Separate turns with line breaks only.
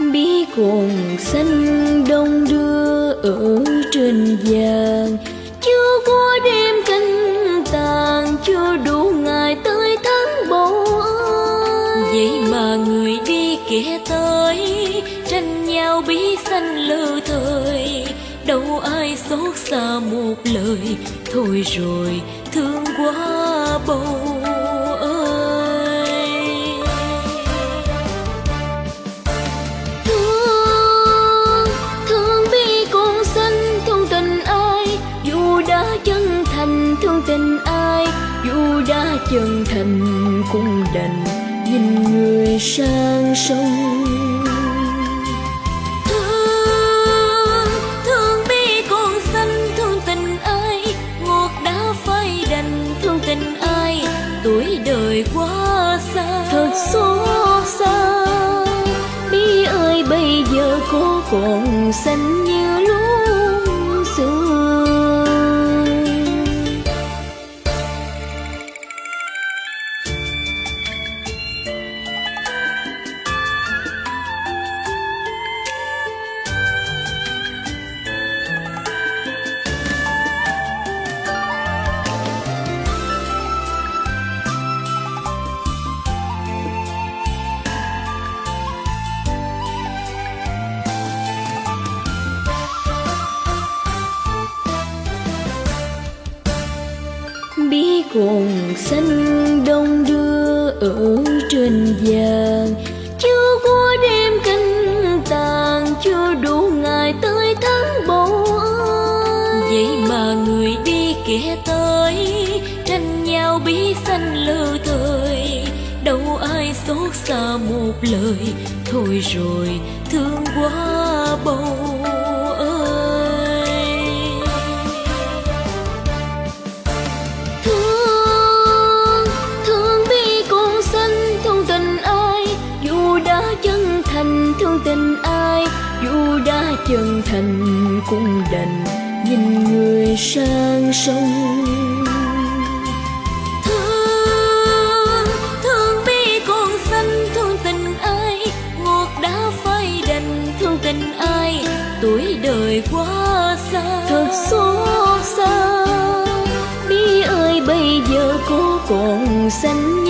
bí cồn xanh đông đưa ở trên vàng. Chưa qua đêm canh tàn, chưa đủ ngày tới tháng bầu
vậy mà người đi kẻ tới, tranh nhau bí xanh lơ thời. Đâu ai xót xa một lời, thôi rồi thương quá bầu
đã chân thành thương tình ai, dù đã chân thành cũng đành nhìn người sang sông.
Thương thương bi con xanh, thương tình ai, ngọt đã phai đành thương tình ai, tuổi đời quá xa,
thật xót xa. Bi ơi bây giờ cô còn xanh như bi cùng xanh đông đưa ở trên vàng. Chưa qua đêm canh tàn chưa đủ ngày tới tháng bầu
vậy mà người đi kẻ tới, tranh nhau bí xanh lơ thời. Đâu ai xót xa một lời, thôi rồi thương quá bầu.
Thành thương tình ai, dù đã chân thành cũng đành nhìn người sang sông.
Thương thương bi con xanh, thương tình ai, ngọt đã phai đành thương tình ai, tuổi đời quá xa,
thật xót xa. Bi ơi, bây giờ cô còn xanh